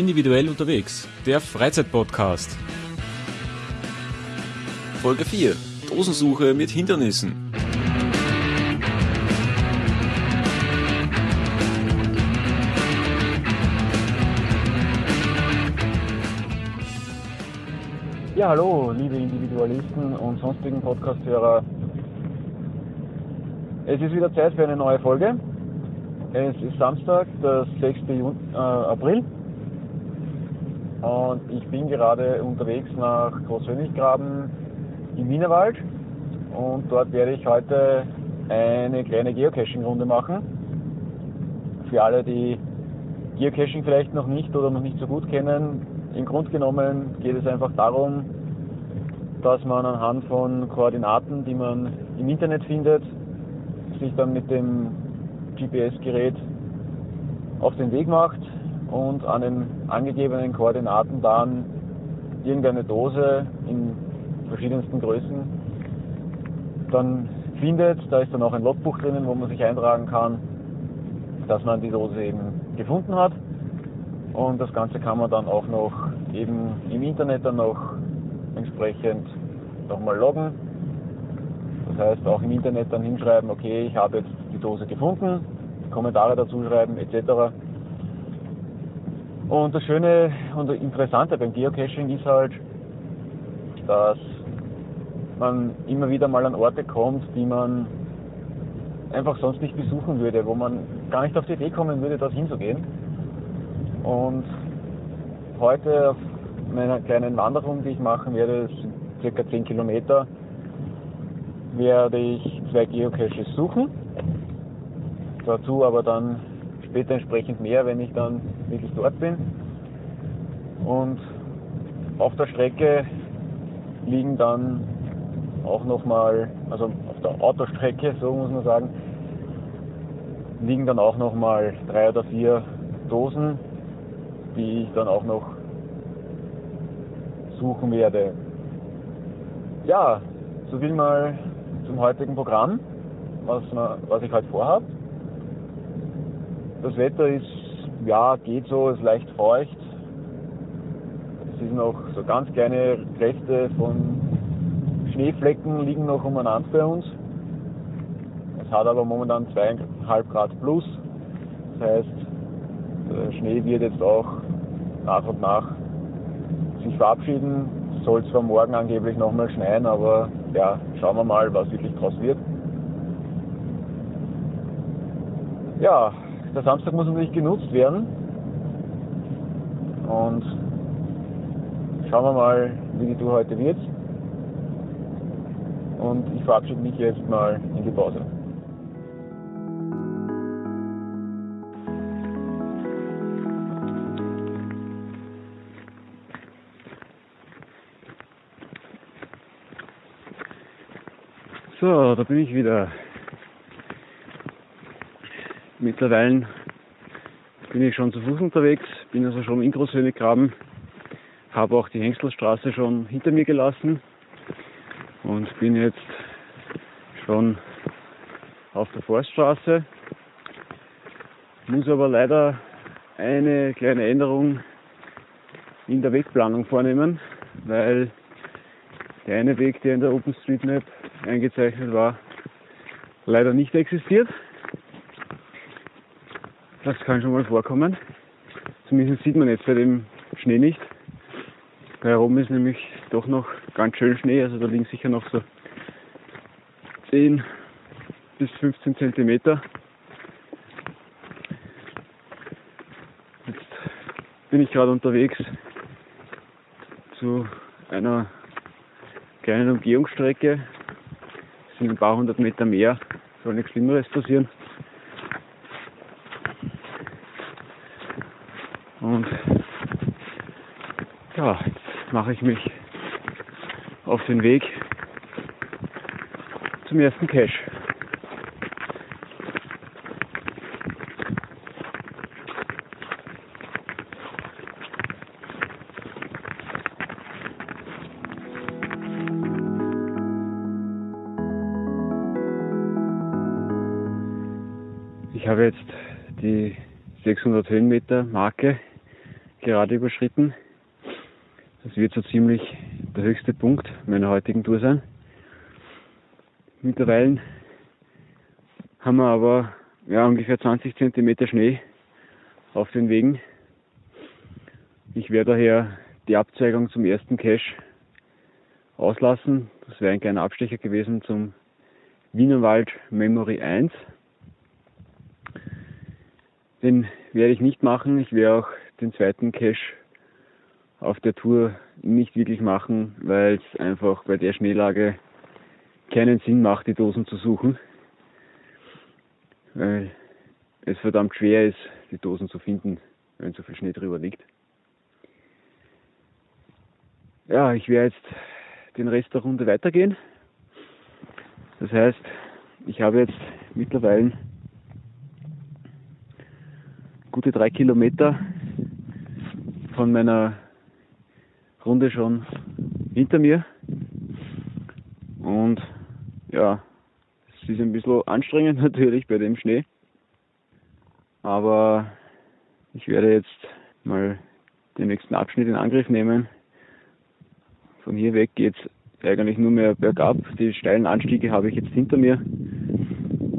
Individuell unterwegs, der Freizeitpodcast. Folge 4. Dosensuche mit Hindernissen. Ja, hallo, liebe Individualisten und sonstigen Podcasthörer. Es ist wieder Zeit für eine neue Folge. Es ist Samstag, der 6. Juni, äh, April und ich bin gerade unterwegs nach Großhöniggraben im Wienerwald und dort werde ich heute eine kleine Geocaching-Runde machen. Für alle, die Geocaching vielleicht noch nicht oder noch nicht so gut kennen, im Grunde genommen geht es einfach darum, dass man anhand von Koordinaten, die man im Internet findet, sich dann mit dem GPS-Gerät auf den Weg macht und an den angegebenen Koordinaten dann irgendeine Dose in verschiedensten Größen dann findet. Da ist dann auch ein Logbuch drinnen, wo man sich eintragen kann, dass man die Dose eben gefunden hat. Und das Ganze kann man dann auch noch eben im Internet dann noch entsprechend nochmal loggen. Das heißt auch im Internet dann hinschreiben, okay, ich habe jetzt die Dose gefunden, Kommentare dazu schreiben etc. Und das Schöne und Interessante beim Geocaching ist halt, dass man immer wieder mal an Orte kommt, die man einfach sonst nicht besuchen würde, wo man gar nicht auf die Idee kommen würde, dorthin zu gehen. Und heute auf meiner kleinen Wanderung, die ich machen werde, sind circa 10 Kilometer, werde ich zwei Geocaches suchen. Dazu aber dann später entsprechend mehr, wenn ich dann wirklich dort bin. Und auf der Strecke liegen dann auch nochmal, also auf der Autostrecke, so muss man sagen, liegen dann auch nochmal drei oder vier Dosen, die ich dann auch noch suchen werde. Ja, so viel mal zum heutigen Programm, was, was ich heute vorhabe. Das Wetter ist, ja, geht so, ist leicht feucht. Es sind noch so ganz kleine Reste von Schneeflecken liegen noch umeinander bei uns. Es hat aber momentan zweieinhalb Grad plus. Das heißt, der Schnee wird jetzt auch nach und nach sich verabschieden. Es soll zwar morgen angeblich nochmal schneien, aber ja, schauen wir mal, was wirklich draus wird. Ja, der Samstag muss natürlich genutzt werden. Und schauen wir mal, wie die Tour heute wird. Und ich verabschiede mich jetzt mal in die Pause. So, da bin ich wieder. Mittlerweile bin ich schon zu Fuß unterwegs, bin also schon in Großhöniggraben, habe auch die Hengstelstraße schon hinter mir gelassen und bin jetzt schon auf der Forststraße. Muss aber leider eine kleine Änderung in der Wegplanung vornehmen, weil der eine Weg, der in der OpenStreetMap eingezeichnet war, leider nicht existiert. Das kann schon mal vorkommen. Zumindest sieht man jetzt bei dem Schnee nicht. Da herum ist nämlich doch noch ganz schön Schnee, also da liegen sicher noch so 10 bis 15 Zentimeter. Jetzt bin ich gerade unterwegs zu einer kleinen Umgehungsstrecke. Es sind ein paar hundert Meter mehr, soll nichts Schlimmeres passieren. Und ja, jetzt mache ich mich auf den Weg zum ersten Cache. Ich habe jetzt die 600 Höhenmeter Marke gerade überschritten. Wird so ziemlich der höchste Punkt meiner heutigen Tour sein. Mittlerweile haben wir aber ja, ungefähr 20 cm Schnee auf den Wegen. Ich werde daher die Abzweigung zum ersten Cache auslassen. Das wäre ein kleiner Abstecher gewesen zum Wienerwald Memory 1. Den werde ich nicht machen. Ich werde auch den zweiten Cache auf der Tour nicht wirklich machen, weil es einfach bei der Schneelage keinen Sinn macht, die Dosen zu suchen. Weil es verdammt schwer ist, die Dosen zu finden, wenn so viel Schnee drüber liegt. Ja, ich werde jetzt den Rest der Runde weitergehen. Das heißt, ich habe jetzt mittlerweile gute drei Kilometer von meiner Runde schon hinter mir. Und ja, es ist ein bisschen anstrengend natürlich bei dem Schnee. Aber ich werde jetzt mal den nächsten Abschnitt in Angriff nehmen. Von hier weg geht es eigentlich nur mehr bergab. Die steilen Anstiege habe ich jetzt hinter mir.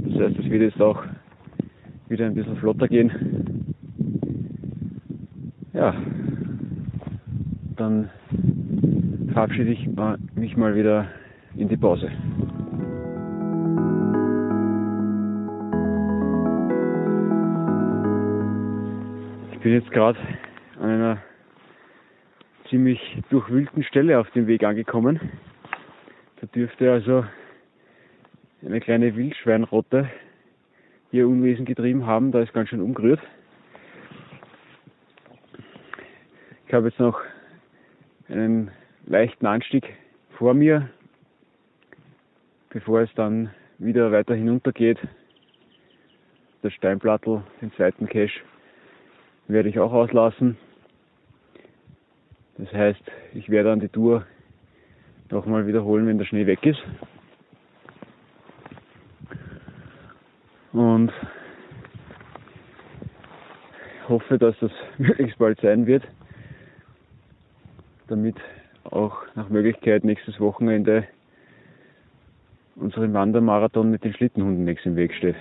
Das heißt, es wird jetzt auch wieder ein bisschen flotter gehen. Ja, dann verabschiede ich mich mal wieder in die Pause. Ich bin jetzt gerade an einer ziemlich durchwühlten Stelle auf dem Weg angekommen. Da dürfte also eine kleine Wildschweinrotte ihr Unwesen getrieben haben. Da ist ganz schön umgerührt. Ich habe jetzt noch einen leichten Anstieg vor mir, bevor es dann wieder weiter hinunter geht. Das Steinplattel, den zweiten Cache, werde ich auch auslassen. Das heißt, ich werde dann die Tour nochmal wiederholen, wenn der Schnee weg ist. Und hoffe, dass das möglichst bald sein wird damit auch nach Möglichkeit nächstes Wochenende unseren Wandermarathon mit den Schlittenhunden nichts im Weg steht.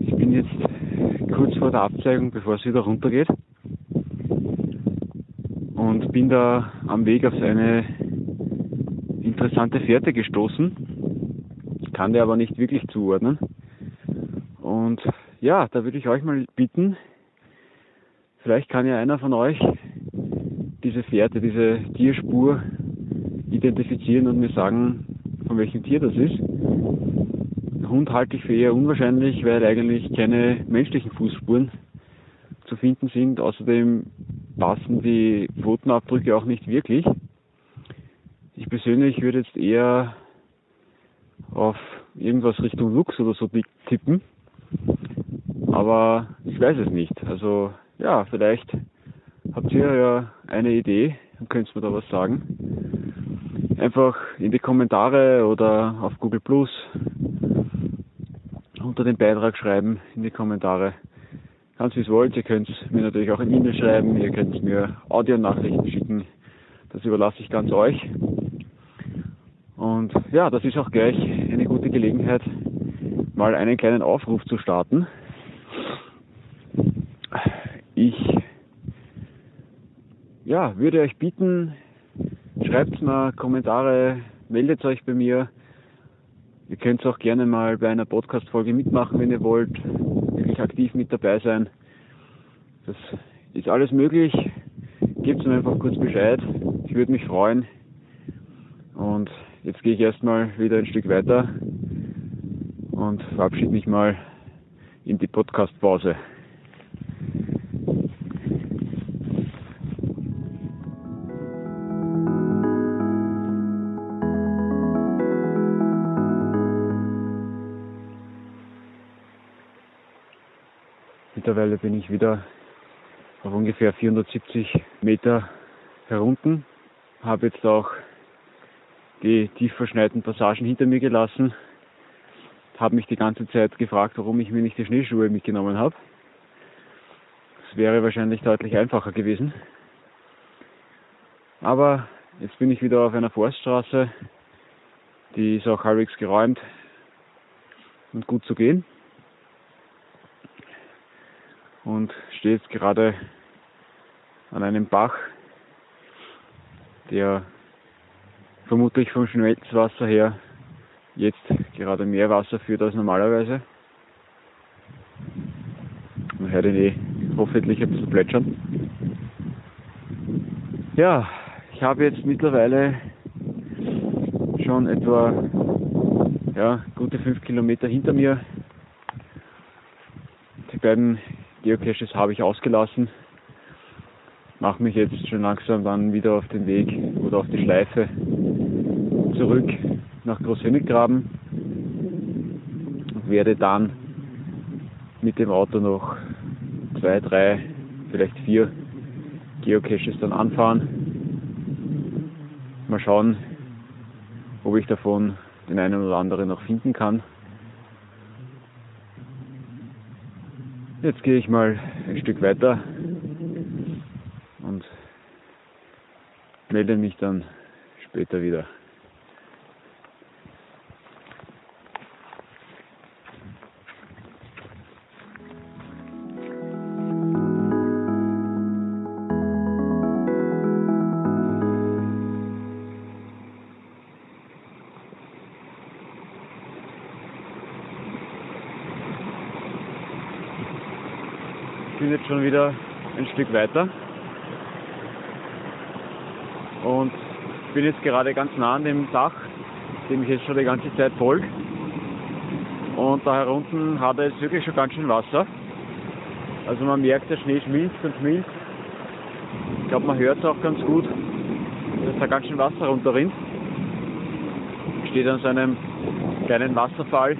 Ich bin jetzt kurz vor der Abzweigung, bevor es wieder runtergeht und bin da am Weg auf eine interessante Fährte gestoßen kann der aber nicht wirklich zuordnen. Und ja, da würde ich euch mal bitten, vielleicht kann ja einer von euch diese Fährte, diese Tierspur identifizieren und mir sagen, von welchem Tier das ist. Hund halte ich für eher unwahrscheinlich, weil eigentlich keine menschlichen Fußspuren zu finden sind. Außerdem passen die Pfotenabdrücke auch nicht wirklich. Ich persönlich würde jetzt eher auf irgendwas Richtung Lux oder so tippen. Aber ich weiß es nicht. Also ja, vielleicht habt ihr ja eine Idee und könnt mir da was sagen. Einfach in die Kommentare oder auf Google Plus unter den Beitrag schreiben in die Kommentare. Ganz wie es wollt. Ihr könnt mir natürlich auch ein E-Mail schreiben, ihr könnt mir Audionachrichten schicken. Das überlasse ich ganz euch. Und ja, das ist auch gleich eine gute Gelegenheit, mal einen kleinen Aufruf zu starten. Ich ja, würde euch bitten, schreibt mal Kommentare, meldet euch bei mir. Ihr könnt auch gerne mal bei einer Podcast-Folge mitmachen, wenn ihr wollt, wirklich aktiv mit dabei sein. Das ist alles möglich. Gebt mir einfach kurz Bescheid. Ich würde mich freuen. Und Jetzt gehe ich erstmal wieder ein Stück weiter und verabschiede mich mal in die Podcast-Pause. Mittlerweile bin ich wieder auf ungefähr 470 Meter herunten, habe jetzt auch die tief verschneiten Passagen hinter mir gelassen. Habe mich die ganze Zeit gefragt, warum ich mir nicht die Schneeschuhe mitgenommen habe. Es wäre wahrscheinlich deutlich einfacher gewesen. Aber jetzt bin ich wieder auf einer Forststraße. Die ist auch halbwegs geräumt und gut zu gehen. Und stehe jetzt gerade an einem Bach, der vermutlich vom Schmelzwasser her jetzt gerade mehr Wasser führt als normalerweise. Man hört ihn eh hoffentlich ein bisschen plätschern. Ja, ich habe jetzt mittlerweile schon etwa ja, gute fünf Kilometer hinter mir. Die beiden Geocaches habe ich ausgelassen. Mache mich jetzt schon langsam dann wieder auf den Weg oder auf die Schleife zurück nach Großhöniggraben werde dann mit dem Auto noch zwei, drei, vielleicht vier Geocaches dann anfahren. Mal schauen, ob ich davon den einen oder anderen noch finden kann. Jetzt gehe ich mal ein Stück weiter und melde mich dann später wieder. Ich bin jetzt schon wieder ein Stück weiter und bin jetzt gerade ganz nah an dem Dach, dem ich jetzt schon die ganze Zeit folge. Und da herunten hat es wirklich schon ganz schön Wasser. Also man merkt, der Schnee schmilzt und schmilzt. Ich glaube, man hört es auch ganz gut, dass da ganz schön Wasser runterrinnt. Ich stehe an so einem kleinen Wasserfall.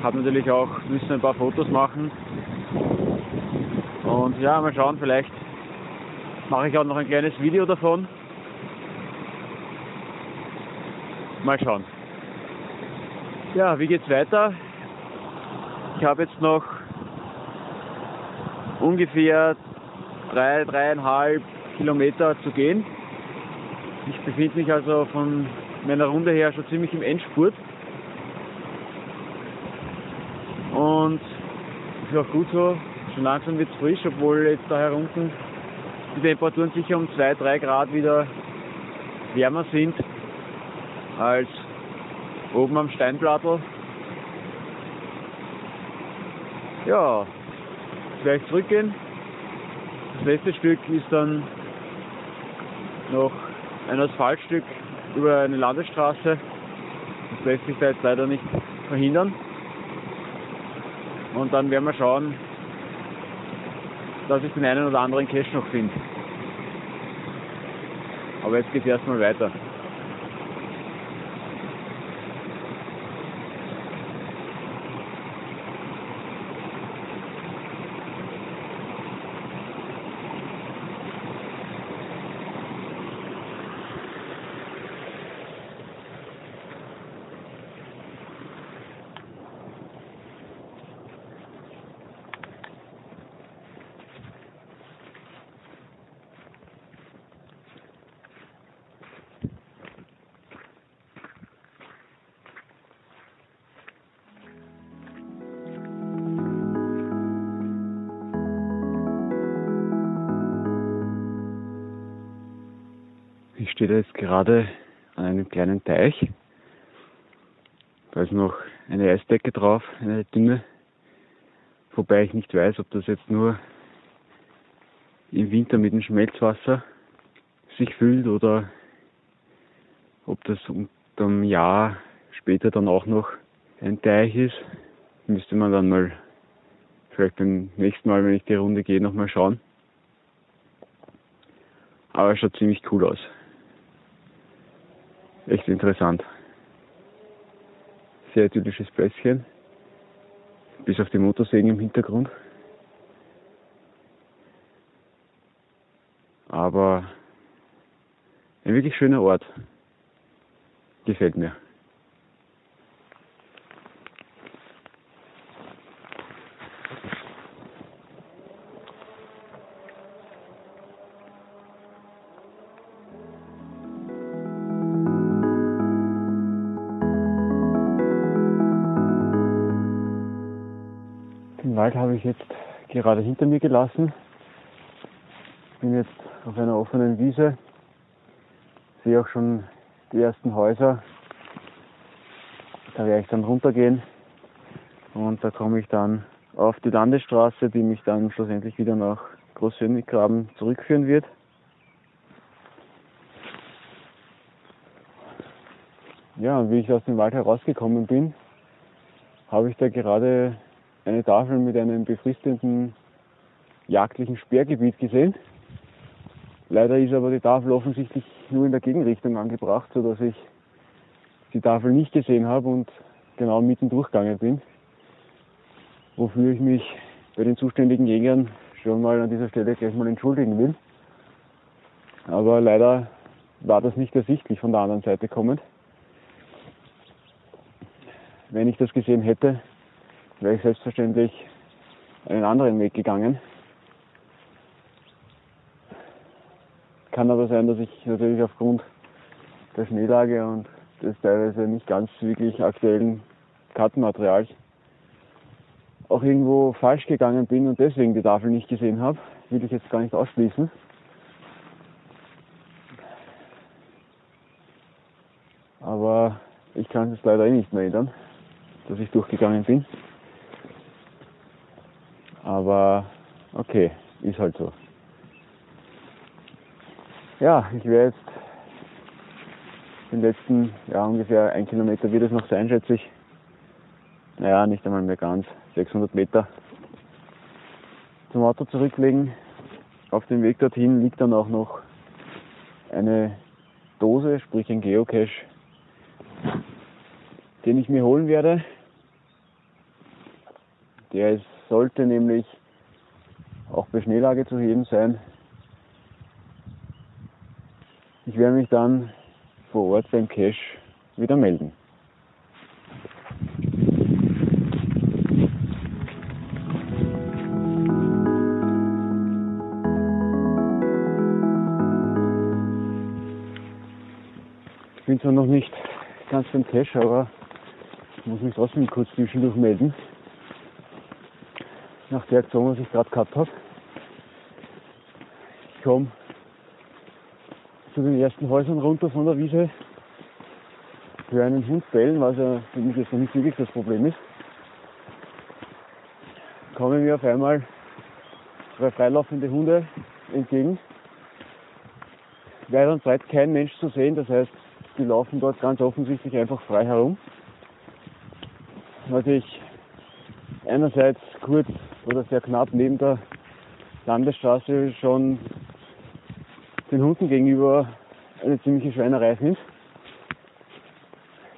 Habe natürlich auch müssen ein paar Fotos machen. Und ja, mal schauen, vielleicht mache ich auch noch ein kleines Video davon. Mal schauen. Ja, wie geht's weiter? Ich habe jetzt noch ungefähr drei, dreieinhalb Kilometer zu gehen. Ich befinde mich also von meiner Runde her schon ziemlich im Endspurt. Und ist auch gut so. Schon langsam wird es frisch, obwohl jetzt da herunten die Temperaturen sicher um 2-3 Grad wieder wärmer sind als oben am Steinplattel. Ja, gleich zurückgehen. Das letzte Stück ist dann noch ein Asphaltstück über eine Landesstraße. Das lässt sich da jetzt leider nicht verhindern. Und dann werden wir schauen, dass ich den einen oder anderen Cache noch finde. Aber jetzt geht es erstmal weiter. Stehe da jetzt gerade an einem kleinen Teich. Da ist noch eine Eisdecke drauf, eine dünne. Wobei ich nicht weiß, ob das jetzt nur im Winter mit dem Schmelzwasser sich füllt oder ob das unterm Jahr später dann auch noch ein Teich ist. Müsste man dann mal vielleicht beim nächsten Mal, wenn ich die Runde gehe, nochmal schauen. Aber es schaut ziemlich cool aus echt interessant. Sehr idyllisches Plätzchen. Bis auf die Motorsägen im Hintergrund. Aber ein wirklich schöner Ort. gefällt mir. Ich jetzt gerade hinter mir gelassen. Bin jetzt auf einer offenen Wiese. Sehe auch schon die ersten Häuser. Da werde ich dann runtergehen und da komme ich dann auf die Landesstraße, die mich dann schlussendlich wieder nach Großsöniggraben zurückführen wird. Ja, und wie ich aus dem Wald herausgekommen bin, habe ich da gerade eine Tafel mit einem befristeten jagdlichen Sperrgebiet gesehen. Leider ist aber die Tafel offensichtlich nur in der Gegenrichtung angebracht, sodass ich die Tafel nicht gesehen habe und genau mitten durchgegangen bin. Wofür ich mich bei den zuständigen Jägern schon mal an dieser Stelle gleich mal entschuldigen will. Aber leider war das nicht ersichtlich von der anderen Seite kommend. Wenn ich das gesehen hätte, wäre ich selbstverständlich einen anderen Weg gegangen. Kann aber sein, dass ich natürlich aufgrund der Schneelage und des teilweise nicht ganz wirklich aktuellen Kartenmaterials auch irgendwo falsch gegangen bin und deswegen die Tafel nicht gesehen habe. Will ich jetzt gar nicht ausschließen. Aber ich kann es leider eh nicht mehr ändern, dass ich durchgegangen bin. Aber okay, ist halt so. Ja, ich werde jetzt den letzten, ja ungefähr ein Kilometer wird es noch sein, schätze ich. Naja, nicht einmal mehr ganz, 600 Meter zum Auto zurücklegen. Auf dem Weg dorthin liegt dann auch noch eine Dose, sprich ein Geocache, den ich mir holen werde. Der ist, sollte nämlich auch bei Schneelage zu heben sein. Ich werde mich dann vor Ort beim Cache wieder melden. Ich bin zwar noch nicht ganz beim Cache, aber ich muss mich trotzdem kurz zwischendurch melden. Nach der Aktion, was ich gerade gehabt habe. Ich komme zu den ersten Häusern runter von der Wiese, für einen Hund bellen, was ja für mich jetzt noch nicht wirklich das Problem ist, kommen mir auf einmal zwei freilaufende Hunde entgegen. Weit und breit kein Mensch zu sehen, das heißt, die laufen dort ganz offensichtlich einfach frei herum. Was ich einerseits kurz oder sehr knapp neben der Landesstraße schon den Hunden gegenüber eine ziemliche Schweinerei finde.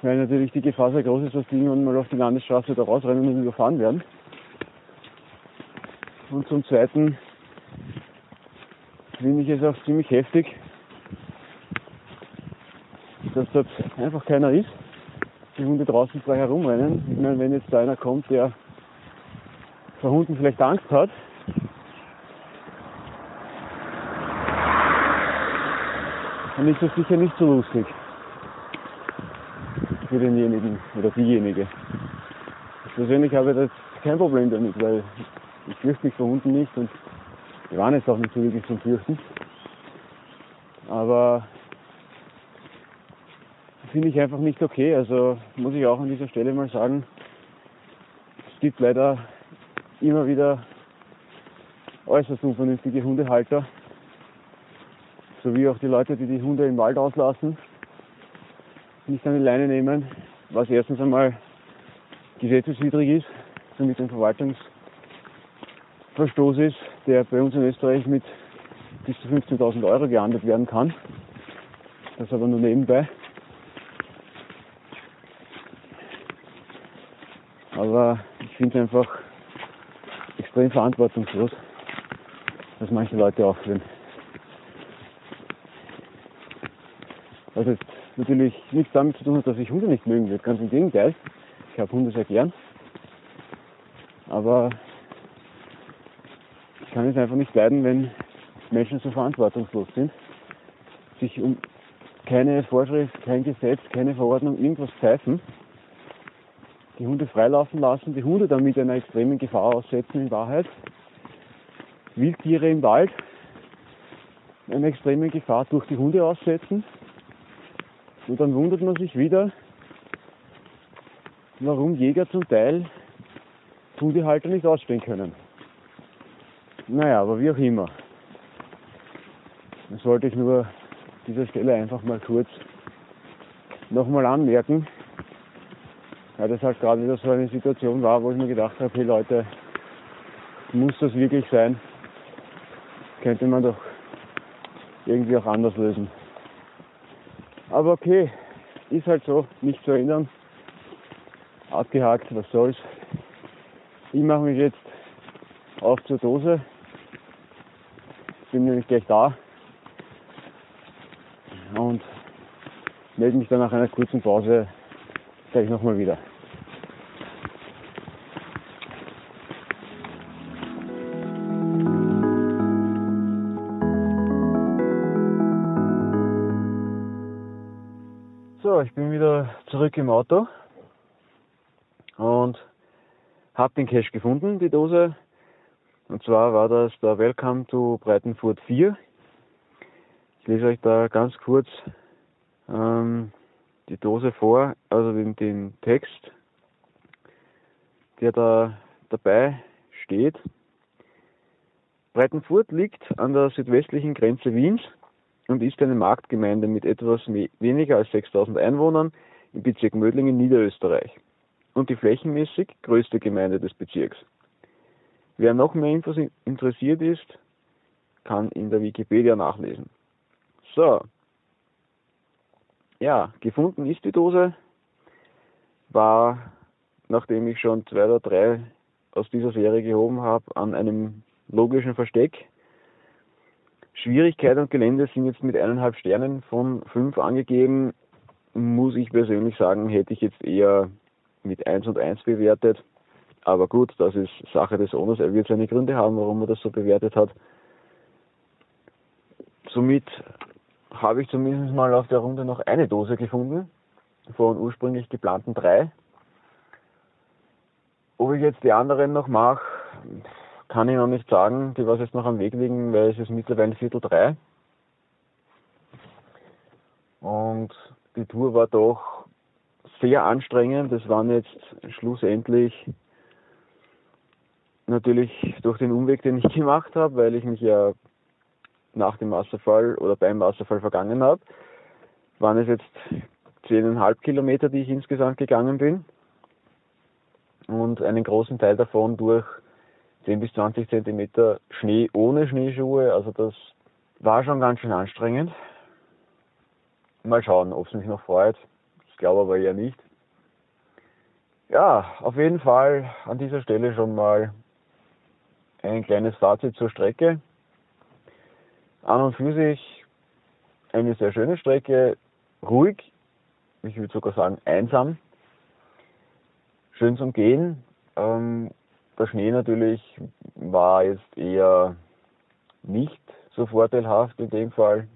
Weil natürlich die Gefahr sehr groß ist, dass die irgendwann mal auf die Landesstraße da rausrennen und überfahren werden. Und zum Zweiten finde ich es auch ziemlich heftig, dass dort einfach keiner ist. Die Hunde draußen frei herumrennen. Ich meine, wenn jetzt da einer kommt, der vor Hunden vielleicht Angst hat, dann ist das sicher nicht so lustig für denjenigen oder diejenige. Ich persönlich habe das kein Problem damit, weil ich fürchte mich vor Hunden nicht und die waren jetzt auch nicht so wirklich zum Fürchten. Aber finde ich einfach nicht okay. Also muss ich auch an dieser Stelle mal sagen, es gibt leider immer wieder äußerst unvernünftige Hundehalter, sowie auch die Leute, die die Hunde im Wald auslassen, nicht an die Leine nehmen, was erstens einmal gesetzeswidrig ist, somit ein Verwaltungsverstoß ist, der bei uns in Österreich mit bis zu 15.000 Euro geahndet werden kann. Das aber nur nebenbei. Aber ich finde einfach extrem verantwortungslos, dass manche Leute aufführen. Was jetzt natürlich nichts damit zu tun hat, dass ich Hunde nicht mögen würde. Ganz im Gegenteil. Ich habe Hunde sehr gern. Aber ich kann es einfach nicht leiden, wenn Menschen so verantwortungslos sind, sich um keine Vorschrift, kein Gesetz, keine Verordnung, irgendwas pfeifen, die Hunde freilaufen lassen, die Hunde damit einer extremen Gefahr aussetzen in Wahrheit, Wildtiere im Wald einer extremen Gefahr durch die Hunde aussetzen und dann wundert man sich wieder, warum Jäger zum Teil Hundehalter nicht ausstehen können. Naja, aber wie auch immer. Das wollte ich nur an dieser Stelle einfach mal kurz nochmal anmerken, weil das halt gerade wieder so eine Situation war, wo ich mir gedacht habe, hey Leute, muss das wirklich sein? Könnte man doch irgendwie auch anders lösen. Aber okay, ist halt so, nicht zu ändern. Abgehakt, was soll's. Ich mache mich jetzt auf zur Dose. Bin nämlich gleich da. Und melde mich dann nach einer kurzen Pause gleich nochmal wieder. Zurück im Auto und habe den Cache gefunden, die Dose. Und zwar war das der Welcome to Breitenfurt 4. Ich lese euch da ganz kurz ähm, die Dose vor, also den, den Text, der da dabei steht. Breitenfurt liegt an der südwestlichen Grenze Wiens und ist eine Marktgemeinde mit etwas weniger als 6000 Einwohnern im Bezirk Mödling in Niederösterreich und die flächenmäßig größte Gemeinde des Bezirks. Wer noch mehr Infos interessiert ist, kann in der Wikipedia nachlesen. So. Ja, gefunden ist die Dose. War, nachdem ich schon zwei oder drei aus dieser Serie gehoben habe, an einem logischen Versteck Schwierigkeit und Gelände sind jetzt mit eineinhalb Sternen von fünf angegeben. Muss ich persönlich sagen, hätte ich jetzt eher mit eins und eins bewertet. Aber gut, das ist Sache des Owners. Er wird seine Gründe haben, warum er das so bewertet hat. Somit habe ich zumindest mal auf der Runde noch eine Dose gefunden von ursprünglich geplanten drei. Ob ich jetzt die anderen noch mache, kann ich noch nicht sagen. Die was jetzt noch am Weg liegen, weil es ist mittlerweile Viertel drei. Und die Tour war doch sehr anstrengend. Das waren jetzt schlussendlich natürlich durch den Umweg, den ich gemacht habe, weil ich mich ja nach dem Wasserfall oder beim Wasserfall vergangen habe, waren es jetzt zehneinhalb Kilometer, die ich insgesamt gegangen bin. Und einen großen Teil davon durch 10 bis 20 Zentimeter Schnee ohne Schneeschuhe. Also das war schon ganz schön anstrengend. Mal schauen, ob es mich noch freut. Ich glaube aber eher nicht. Ja, auf jeden Fall an dieser Stelle schon mal ein kleines Fazit zur Strecke. An und für sich eine sehr schöne Strecke, ruhig, ich würde sogar sagen einsam, schön zum Gehen, ähm, der Schnee natürlich war jetzt eher nicht so vorteilhaft in dem Fall.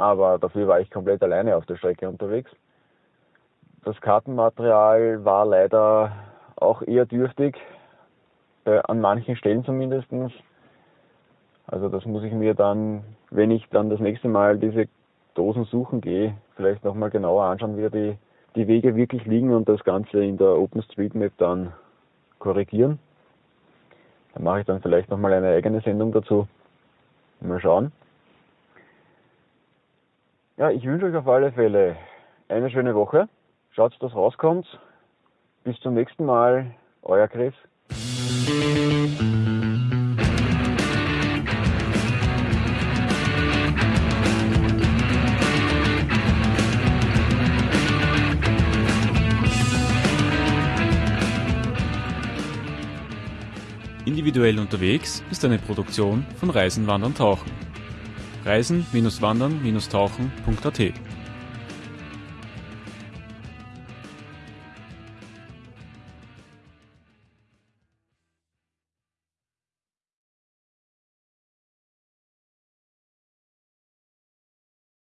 Aber dafür war ich komplett alleine auf der Strecke unterwegs. Das Kartenmaterial war leider auch eher dürftig, äh, an manchen Stellen zumindest. Also das muss ich mir dann, wenn ich dann das nächste Mal diese Dosen suchen gehe, vielleicht nochmal genauer anschauen, wie die, die Wege wirklich liegen und das Ganze in der OpenStreetMap dann korrigieren. Da mache ich dann vielleicht nochmal eine eigene Sendung dazu. Mal schauen. Ja, ich wünsche euch auf alle Fälle eine schöne Woche. Schaut, dass rauskommt. Bis zum nächsten Mal. Euer Chris. Individuell unterwegs ist eine Produktion von Reisen, Wandern, Tauchen. reisen-wandern-tauchen.at